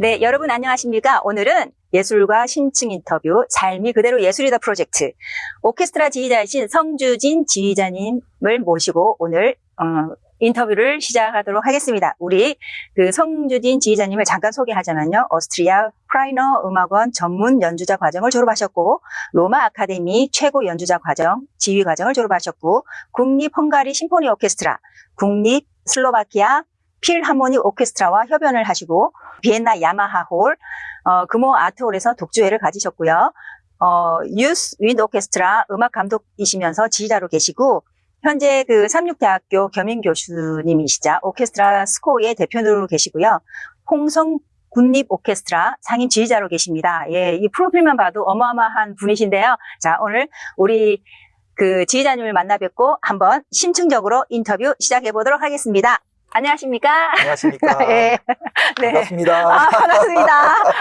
네, 여러분 안녕하십니까? 오늘은 예술과 심층 인터뷰 삶이 그대로 예술이다 프로젝트 오케스트라 지휘자이신 성주진 지휘자님을 모시고 오늘 어, 인터뷰를 시작하도록 하겠습니다. 우리 그 성주진 지휘자님을 잠깐 소개하자면요. 오스트리아 프라이너 음악원 전문 연주자 과정을 졸업하셨고 로마 아카데미 최고 연주자 과정 지휘 과정을 졸업하셨고 국립 헝가리 심포니 오케스트라 국립 슬로바키아 필하모닉 오케스트라와 협연을 하시고 비엔나 야마하 홀 어, 금호 아트홀에서 독주회를 가지셨고요. 어, 유스 윈드 오케스트라 음악 감독이시면서 지휘자로 계시고 현재 그 삼육대학교 겸임 교수님이시자 오케스트라 스코어의 대표로 계시고요. 홍성 군립 오케스트라 상임 지휘자로 계십니다. 예, 이 프로필만 봐도 어마어마한 분이신데요. 자, 오늘 우리 그 지휘자님을 만나 뵙고 한번 심층적으로 인터뷰 시작해 보도록 하겠습니다. 안녕하십니까? 안녕하십니까. 예. 네. 반갑습니다. 아, 반갑습니다.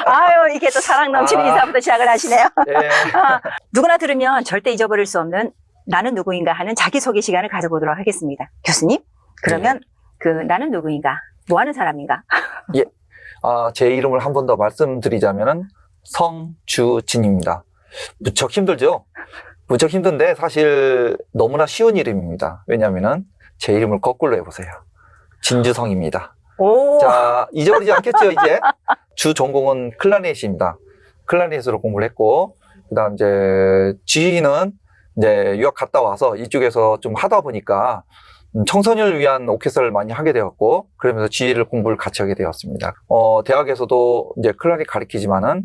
아유, 이게 또 사랑 넘치는 아. 인사부터 시작을 하시네요. 예. 아, 누구나 들으면 절대 잊어버릴 수 없는 나는 누구인가 하는 자기소개 시간을 가져보도록 하겠습니다. 교수님, 그러면 그 나는 누구인가? 뭐 하는 사람인가? 아, 제 이름을 한 번 더 말씀드리자면은 성주진입니다. 무척 힘들죠? 무척 힘든데 사실 너무나 쉬운 이름입니다. 왜냐면은 제 이름을 거꾸로 해보세요. 진주성입니다. 오, 자, 잊어버리지 않겠죠, 이제? 주 전공은 클라리넷입니다. 클라리넷으로 공부를 했고, 그 다음 이제 지휘는 이제 유학 갔다 와서 이쪽에서 좀 하다 보니까 음, 청소년을 위한 오케스트라를 많이 하게 되었고, 그러면서 지휘를 공부를 같이 하게 되었습니다. 어, 대학에서도 이제 클라리 가르치지만은,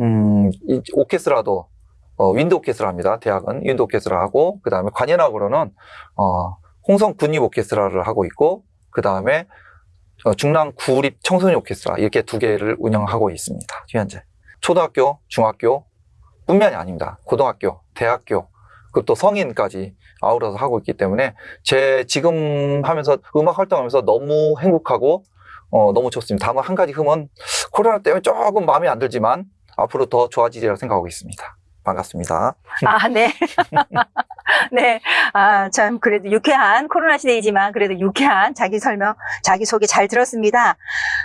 음, 이 오케스트라도, 어, 윈드 오케스트라입니다. 대학은 윈드 오케스트라 하고, 그 다음에 관현악으로는, 어, 홍성 군립 오케스트라를 하고 있고, 그 다음에 어, 중랑 구립 청소년 오케스트라 이렇게 두 개를 운영하고 있습니다. 현재 초등학교, 중학교 뿐만이 아닙니다. 고등학교, 대학교, 그리고 또 성인까지 아우러서 하고 있기 때문에 제 지금 하면서 음악 활동하면서 너무 행복하고 어, 너무 좋습니다. 다만 한 가지 흠은 코로나 때문에 조금 마음에 안 들지만 앞으로 더 좋아지리라 생각하고 있습니다. 반갑습니다. 아, 네. 네. 아, 참, 그래도 유쾌한 코로나 시대이지만 그래도 유쾌한 자기 설명, 자기 소개 잘 들었습니다.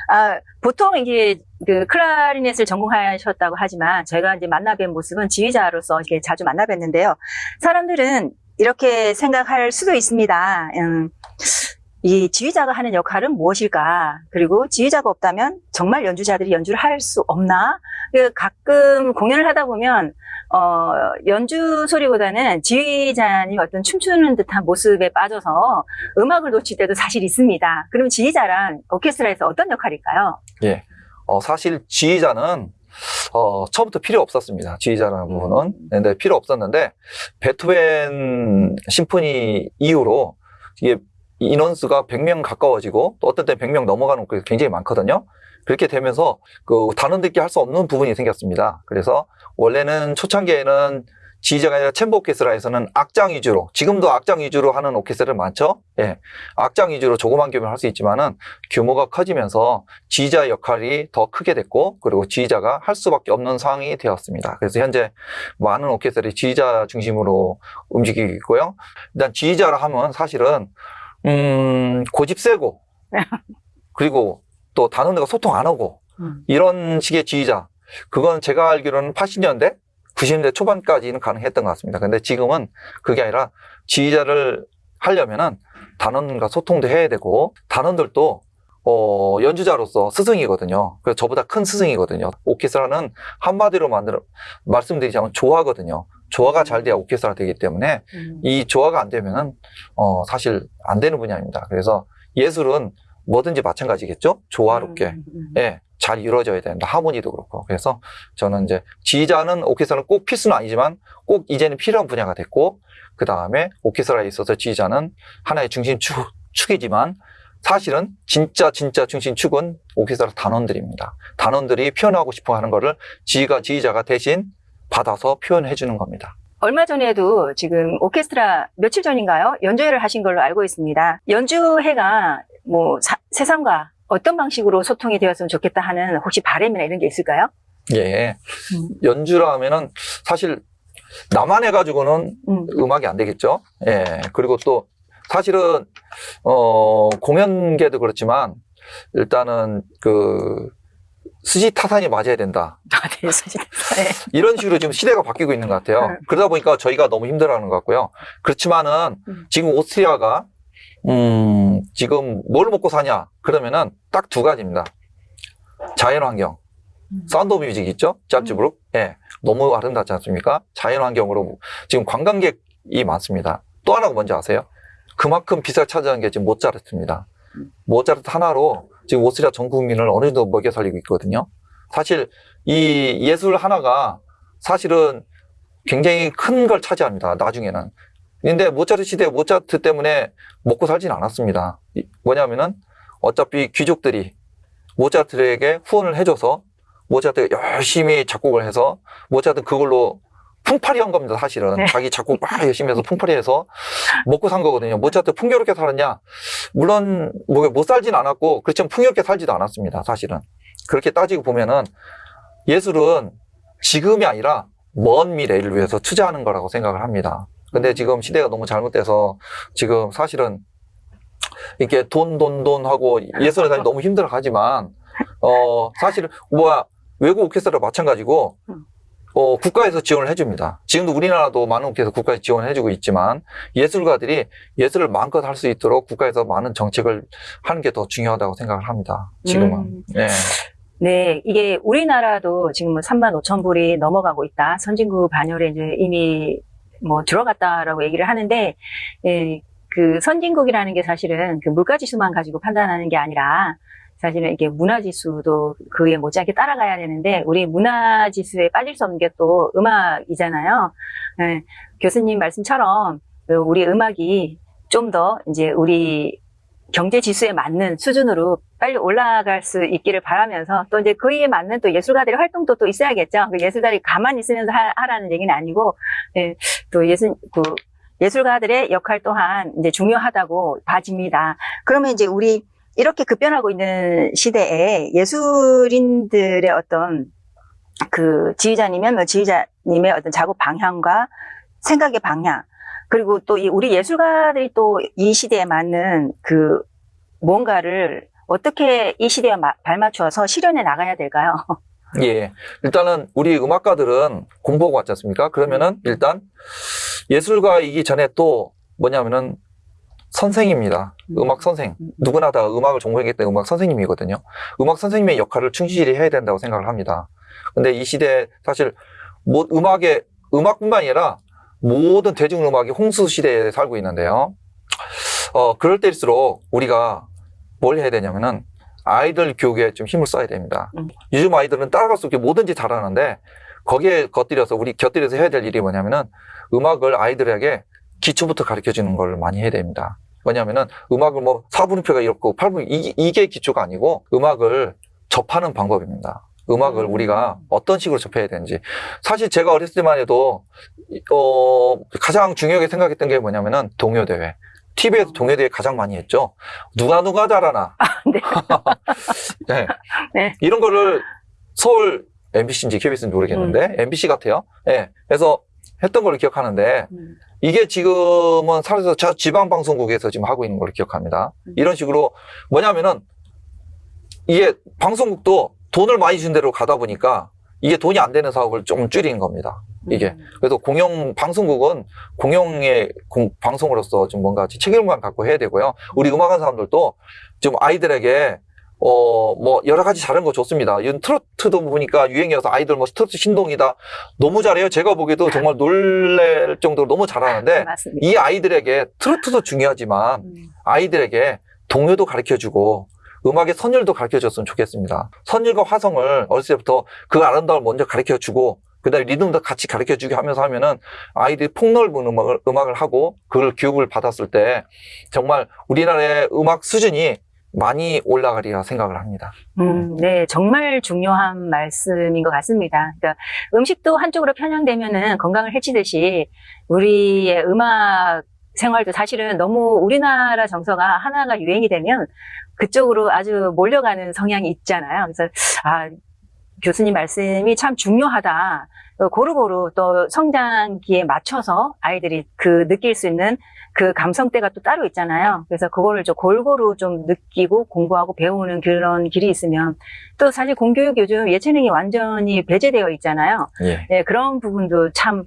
아, 보통 이게 그 클라리넷을 전공하셨다고 하지만 제가 이제 만나뵌 모습은 지휘자로서 이렇게 자주 만나 뵀는데요. 사람들은 이렇게 생각할 수도 있습니다. 음, 이 지휘자가 하는 역할은 무엇일까? 그리고 지휘자가 없다면 정말 연주자들이 연주를 할 수 없나? 그 가끔 공연을 하다 보면 어, 연주 소리보다는 지휘자님 어떤 춤추는 듯한 모습에 빠져서 음악을 놓칠 때도 사실 있습니다. 그럼 지휘자란 오케스트라에서 어떤 역할일까요? 예. 어, 사실 지휘자는 어, 처음부터 필요 없었습니다. 지휘자라는 부분은. 근데 필요 없었는데 베토벤 심포니 이후로 이게 인원수가 100명 가까워지고 또 어떤 때 100명 넘어가는 곳이 굉장히 많거든요. 그렇게 되면서 그 단원들끼리 할 수 없는 부분이 생겼습니다. 그래서 원래는 초창기에는 지휘자가 아니라 챔버 오케스트라에서는 악장 위주로 지금도 악장 위주로 하는 오케스트라 많죠. 예, 악장 위주로 조그만 규모를 할 수 있지만은 규모가 커지면서 지휘자 역할이 더 크게 됐고 그리고 지휘자가 할 수밖에 없는 상황이 되었습니다. 그래서 현재 많은 오케스트라들이 지휘자 중심으로 움직이고 있고요. 일단 지휘자라 하면 사실은 음, 고집 세고 그리고 또 단원들과 소통 안 하고 음. 이런 식의 지휘자 그건 제가 알기로는 80년대 90년대 초반까지는 가능했던 것 같습니다. 근데 지금은 그게 아니라 지휘자를 하려면은 단원과 소통도 해야 되고 단원들도 어, 연주자로서 스승이거든요. 그래서 저보다 큰 스승이거든요. 오케스트라는 한마디로 만들어 말씀드리자면 조화거든요. 조화가 잘 돼야 오케스트라 되기 때문에 음. 이 조화가 안 되면은 어, 사실 안 되는 분야입니다. 그래서 예술은 뭐든지 마찬가지겠죠. 조화롭게 음, 음. 예, 잘 이루어져야 된다. 하모니도 그렇고. 그래서 저는 이제 지휘자는 오케스트라는 꼭 필수는 아니지만 꼭 이제는 필요한 분야가 됐고, 그 다음에 오케스트라에 있어서 지휘자는 하나의 중심 축, 축이지만 사실은 진짜 진짜 중심축은 오케스트라 단원들입니다. 단원들이 표현하고 싶어 하는 거를 지휘가 지휘자가 대신 받아서 표현해 주는 겁니다. 얼마 전에도 지금 오케스트라 며칠 전인가요? 연주회를 하신 걸로 알고 있습니다. 연주회가 뭐 사- 세상과 어떤 방식으로 소통이 되었으면 좋겠다 하는 혹시 바람이나 이런 게 있을까요? 예. 음. 연주라 하면은 사실 나만 해가지고는 음. 음악이 안 되겠죠. 예. 그리고 또 사실은 어 공연계도 그렇지만 일단은 그 수지 타산이 맞아야 된다. 아, 네, 사실. 네. 이런 식으로 지금 시대가 바뀌고 있는 것 같아요. 음. 그러다 보니까 저희가 너무 힘들어하는 것 같고요. 그렇지만은 음. 지금 오스트리아가 음, 지금 뭘 먹고 사냐? 그러면은 딱 두 가지입니다. 자연환경. 음. Sound of Music 있죠? 잘츠부르크. 예. 너무 아름답지 않습니까? 자연환경으로 지금 관광객이 많습니다. 또 하나가 뭔지 아세요? 그만큼 비싸게 찾아가는 게 지금 모차르트입니다. 음. 모차르트 하나로 지금 오스트리아 전 국민을 어느 정도 먹여 살리고 있거든요. 사실 이 예술 하나가 사실은 굉장히 큰 걸 차지합니다. 나중에는. 근데 모차르트 시대 모차르트 때문에 먹고 살진 않았습니다. 이- 뭐냐면은 어차피 귀족들이 모차르트에게 후원을 해줘서 모차르트가 열심히 작곡을 해서 모차르트 그걸로 풍파리 한 겁니다, 사실은. 네. 자기 작곡 막 열심히 해서 풍파리 해서 먹고 산 거거든요. 모차르트 풍요롭게 살았냐? 물론 뭐 못 살진 않았고 그렇지만 풍요롭게 살지도 않았습니다, 사실은. 그렇게 따지고 보면은 예술은 지금이 아니라 먼 미래를 위해서 투자하는 거라고 생각을 합니다. 근데 지금 시대가 너무 잘못돼서 지금 사실은 이렇게 돈, 돈, 돈 하고 예술에 다니 너무 힘들어 하지만, 어, 사실은, 뭐야, 외국 오케스트라 마찬가지고, 어, 국가에서 지원을 해줍니다. 지금도 우리나라도 많은 오케스트라 국가에서 지원을 해주고 있지만, 예술가들이 예술을 마음껏 할 수 있도록 국가에서 많은 정책을 하는 게 더 중요하다고 생각을 합니다. 지금은. 음. 네. 네, 이게 우리나라도 지금 3만 5천 불이 넘어가고 있다. 선진국 반열에 이제 이미 뭐 들어갔다라고 얘기를 하는데, 예, 그 선진국이라는 게 사실은 그 물가 지수만 가지고 판단하는 게 아니라 사실은 이게 문화 지수도 그에 못지않게 따라가야 되는데 우리 문화 지수에 빠질 수 없는 게 또 음악이잖아요. 예, 교수님 말씀처럼 우리 음악이 좀 더 이제 우리 경제 지수에 맞는 수준으로 빨리 올라갈 수 있기를 바라면서 또 이제 그에 맞는 또 예술가들의 활동도 또 있어야겠죠. 그 예술가들이 가만히 있으면서 하, 라는 얘기는 아니고 예, 또 예술 그 예술가들의 역할 또한 이제 중요하다고 봐집니다. 그러면 이제 우리 이렇게 급변하고 있는 시대에 예술인들의 어떤 그 지휘자님이면 뭐 지휘자님의 어떤 작업 방향과 생각의 방향 그리고 또 이 우리 예술가들이 또 이 시대에 맞는 그 뭔가를 어떻게 이 시대에 마- 발맞추어서 실현해 나가야 될까요? 예. 일단은 우리 음악가들은 공부하고 왔지 않습니까? 그러면은 일단 예술가이기 전에 또 뭐냐면은 선생입니다. 음. 음악 선생. 누구나 다 음악을 전공했기 때문에 음악 선생님이거든요. 음악 선생님의 역할을 충실히 해야 된다고 생각을 합니다. 근데 이 시대에 사실 뭐 음악의 음악뿐만 아니라 모든 대중음악이 홍수 시대에 살고 있는데요. 어, 그럴 때일수록 우리가 뭘 해야 되냐면은 아이들 교육에 좀 힘을 써야 됩니다. 음. 요즘 아이들은 따라갈 수 없게 뭐든지 잘하는데 거기에 곁들여서 우리 곁들여서 해야 될 일이 뭐냐면은 음악을 아이들에게 기초부터 가르쳐 주는 걸 많이 해야 됩니다. 왜냐하면은 음악을 뭐 4분음표가 이렇고 8분 이게, 이게 기초가 아니고 음악을 접하는 방법입니다. 음악을 음. 우리가 어떤 식으로 접해야 되는지 사실 제가 어렸을 때만 해도 어 가장 중요하게 생각했던 게 뭐냐면은 동요 대회. TV에서 동요 대회 가장 많이 했죠. 누가 누가 잘하나. 네. 네. 네. 이런 거를 서울 MBC인지 KBS인지 모르겠는데 MBC 같아요. 예. 그래서 했던 걸 기억하는데 음. 이게 지금은 사라져서 저 지방 방송국에서 지금 하고 있는 걸 기억합니다. 음. 이런 식으로 뭐냐면은 이게 방송국도 돈을 많이 준 대로 가다 보니까 이게 돈이 안 되는 사업을 좀 줄이는 겁니다. 이게. 음. 그래서 공영 방송국은 공영의 공- 방송으로서 좀 뭔가 책임감 갖고 해야 되고요. 우리 음악하는 사람들도 좀 아이들에게 어 뭐 여러 가지 잘하는 거 좋습니다. 이런 트로트도 보니까 유행이어서 아이들 뭐 트로트 신동이다 너무 잘해요. 제가 보기에도 정말 놀랄 정도로 너무 잘하는데 맞습니다. 이 아이들에게 트로트도 중요하지만 음. 아이들에게 동요도 가르쳐 주고 음악의 선율도 가르쳐 줬으면 좋겠습니다. 선율과 화성을 어렸을 때부터 그 아름다움을 먼저 가르쳐 주고 그 다음에 리듬도 같이 가르쳐주게 하면서 하면은 아이들이 폭넓은 음악을, 음악을 하고 그걸 교육을 받았을 때 정말 우리나라의 음악 수준이 많이 올라가리라 생각을 합니다. 음, 네, 정말 중요한 말씀인 것 같습니다. 그러니까 음식도 한쪽으로 편향되면은 건강을 해치듯이 우리의 음악 생활도 사실은 너무 우리나라 정서가 하나가 유행이 되면 그쪽으로 아주 몰려가는 성향이 있잖아요. 그래서 아 교수님 말씀이 참 중요하다. 어, 고루고루 또 성장기에 맞춰서 아이들이 그 느낄 수 있는 그 감성대가 또 따로 있잖아요. 그래서 그거를 좀 골고루 좀 느끼고 공부하고 배우는 그런 길이 있으면 또 사실 공교육 요즘 예체능이 완전히 배제되어 있잖아요. 예. 예, 그런 부분도 참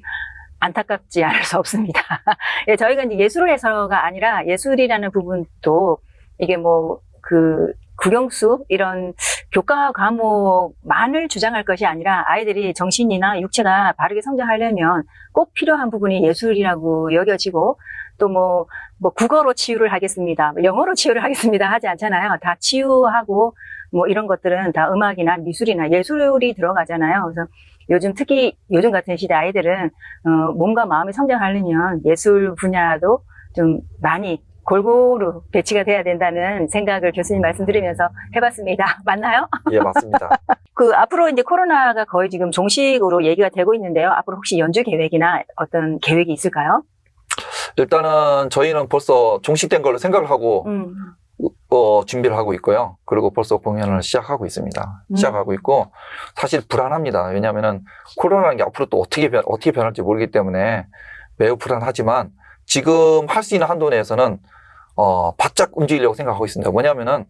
안타깝지 않을 수 없습니다. 예, 저희가 이제 예술을 해서가 아니라 예술이라는 부분도 이게 뭐 그 국영수 이런 교과 과목만을 주장할 것이 아니라 아이들이 정신이나 육체가 바르게 성장하려면 꼭 필요한 부분이 예술이라고 여겨지고 또뭐 뭐 국어로 치유를 하겠습니다, 뭐 영어로 치유를 하겠습니다 하지 않잖아요. 다 치유하고 뭐 이런 것들은 다 음악이나 미술이나 예술이 들어가잖아요. 그래서 요즘 특히 요즘 같은 시대 아이들은 어, 몸과 마음이 성장하려면 예술 분야도 좀 많이 골고루 배치가 돼야 된다는 생각을 교수님 말씀 드리면서 해봤습니다. 맞나요? 예, 맞습니다. 그 앞으로 이제 코로나가 거의 지금 종식으로 얘기가 되고 있는데요. 앞으로 혹시 연주 계획이나 어떤 계획이 있을까요? 일단은 저희는 벌써 종식된 걸로 생각을 하고 음, 어, 준비를 하고 있고요. 그리고 벌써 공연을 시작하고 있습니다. 음. 시작하고 있고 사실 불안합니다. 왜냐하면은 코로나라는 게 앞으로 또 어떻게 변 어떻게 변할지 모르기 때문에 매우 불안하지만 지금 할 수 있는 한도 내에서는 어, 바짝 움직이려고 생각하고 있습니다. 뭐냐면은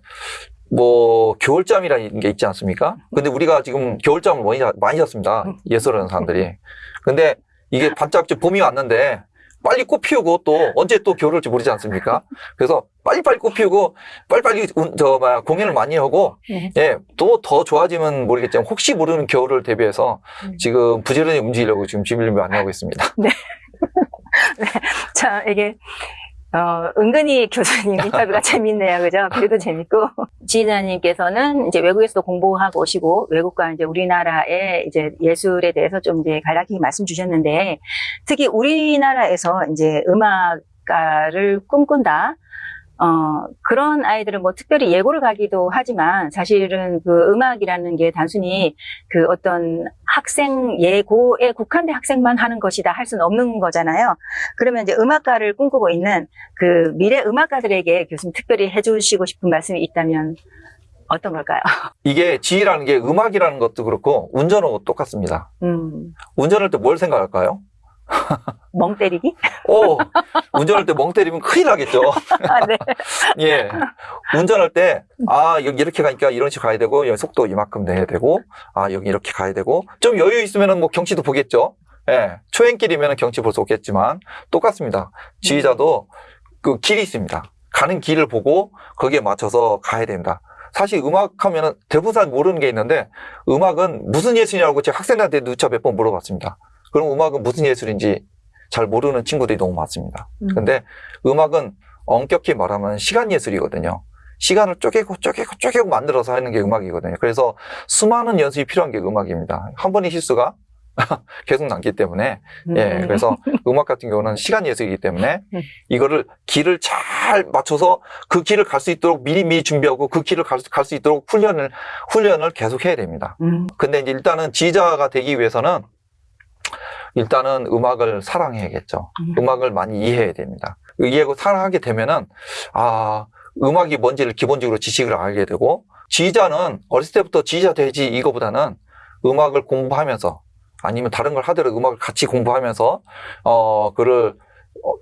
뭐 겨울잠이라는 게 있지 않습니까? 근데 우리가 지금 겨울잠을 많이, 자- 많이 잤습니다. 예술하는 사람들이. 근데 이게 반짝 좀 봄이 왔는데 빨리 꽃 피우고 또 언제 또 겨울 올지 모르지 않습니까? 그래서 빨리빨리 꽃 피우고 빨리빨리 운- 저 뭐야 공연을 많이 하고 네. 예, 또 더 좋아지면 모르겠지만 혹시 모르는 겨울을 대비해서 음. 지금 부지런히 움직이려고 지금 준비를 많이 하고 있습니다. 참 이게 어, 은근히 교수님 인터뷰가 재밌네요. 그죠? 글도 재밌고. 지휘자님께서는 이제 외국에서도 공부하고 오시고, 외국과 이제 우리나라의 이제 예술에 대해서 좀 이제 간략히 말씀 주셨는데, 특히 우리나라에서 이제 음악가를 꿈꾼다. 어, 그런 아이들은 뭐 특별히 예고를 가기도 하지만 사실은 그 음악이라는 게 단순히 그 어떤 학생 예고에 국한된 학생만 하는 것이다 할 수는 없는 거잖아요. 그러면 이제 음악가를 꿈꾸고 있는 그 미래 음악가들에게 교수님 특별히 해주시고 싶은 말씀이 있다면 어떤 걸까요? 이게 지휘라는 게 음악이라는 것도 그렇고 운전하고 똑같습니다. 음, 운전할 때 뭘 생각할까요? 멍 때리기? 오, 운전할 때 멍 때리면 큰일 나겠죠. 아, 네. 예. 운전할 때, 아, 여기 이렇게 가니까 이런 식으로 가야 되고, 여기 속도 이만큼 내야 되고, 아, 여기 이렇게 가야 되고, 좀 여유 있으면은 뭐 경치도 보겠죠. 예. 초행길이면 경치 볼 수 없겠지만, 똑같습니다. 지휘자도 그 길이 있습니다. 가는 길을 보고 거기에 맞춰서 가야 됩니다. 사실 음악 하면은 대부분 모르는 게 있는데, 음악은 무슨 예술이냐고 제가 학생들한테 누차 몇 번 물어봤습니다. 그럼 음악은 무슨 예술인지 잘 모르는 친구들이 너무 많습니다. 음. 근데 음악은 엄격히 말하면 시간 예술이거든요. 시간을 쪼개고 쪼개고 쪼개고 만들어서 하는 게 음악이거든요. 그래서 수많은 연습이 필요한 게 음악입니다. 한 번의 실수가 계속 남기 때문에 예 음. 그래서 음악 같은 경우는 시간 예술이기 때문에 음. 이거를 길을 잘 맞춰서 그 길을 갈 수 있도록 미리 미리 준비하고 그 길을 갈수 있도록 훈련을 훈련을 계속 해야 됩니다. 음, 근데 이제 일단은 지휘자가 되기 위해서는 일단은 음악을 사랑해야겠죠. 음. 음악을 많이 이해해야 됩니다. 이해하고 사랑하게 되면은 아 음악이 뭔지를 기본적으로 지식을 알게 되고 지휘자는 어렸을 때부터 지휘자 되지 이거보다는 음악을 공부하면서 아니면 다른 걸 하더라도 음악을 같이 공부하면서 어 그를 어,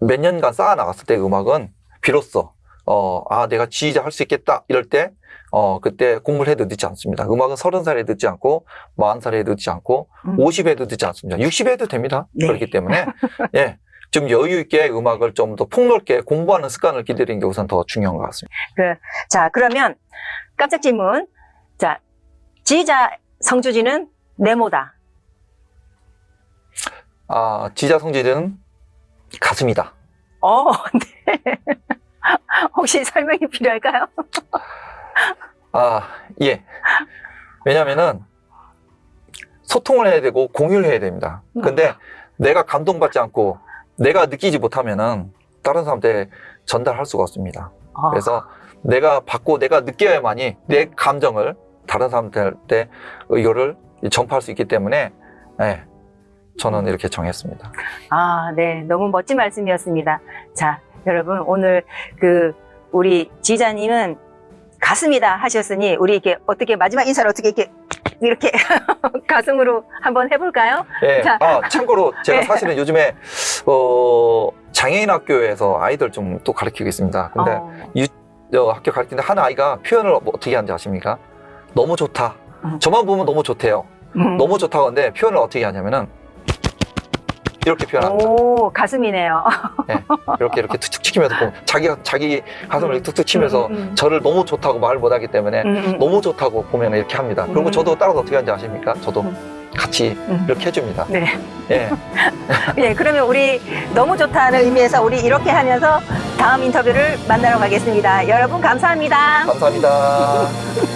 몇 년간 쌓아 나갔을 때 음악은 비로소 어 아 내가 지휘자 할 수 있겠다 이럴 때 어 그때 공부를 해도 늦지 않습니다. 음악은 서른 살에 늦지 않고 마흔 살에 늦지 않고 음. 50에도 늦지 않습니다. 60에도 됩니다. 네. 그렇기 때문에 예. 좀 여유 있게 음악을 좀 더 폭넓게 공부하는 습관을 기르는 게 우선 더 중요한 것 같습니다. 자, 그러면 깜짝 질문. 자, 지휘자 성주지는 네모다. 아, 지자 성질은 가슴이다. 어, 네. 혹시 설명이 필요할까요? 아, 예. 왜냐면은 소통을 해야 되고 공유를 해야 됩니다. 근데 내가 감동받지 않고 내가 느끼지 못하면은 다른 사람한테 전달할 수가 없습니다. 어, 그래서 내가 받고 내가 느껴야만이 내 감정을 다른 사람들한테 이거를 전파할 수 있기 때문에 예, 저는 이렇게 정했습니다. 아, 네. 너무 멋진 말씀이었습니다. 자, 여러분, 오늘 그, 우리 지휘자님은 가슴이다 하셨으니, 우리 이렇게 어떻게 마지막 인사를 어떻게 이렇게 이렇게 가슴으로 한번 해볼까요? 예. 자. 아, 참고로 제가 네. 사실은 요즘에 어, 장애인 학교에서 아이들 좀 또 가르치고 있습니다. 근데 어, 어, 학교 가르치는데 한 아이가 표현을 뭐 어떻게 하는지 아십니까? 너무 좋다. 음. 저만 보면 너무 좋대요. 음. 너무 좋다고 하는데 표현을 어떻게 하냐면은 이렇게 표현합니다. 오, 가슴이네요. 이렇게 이렇게 툭툭 치면서 보면 자기가 자기 가슴을 이렇게 툭툭 치면서 음, 음, 저를 너무 좋다고 말을 못하기 때문에 음, 음. 너무 좋다고 보면 이렇게 합니다. 그리고 음. 저도 따라서 어떻게 하는지 아십니까? 저도 음. 같이 음. 이렇게 해줍니다. 네. 예. 네, 그러면 우리 너무 좋다는 의미에서 우리 이렇게 하면서 다음 인터뷰를 만나러 가겠습니다. 여러분 감사합니다. 감사합니다.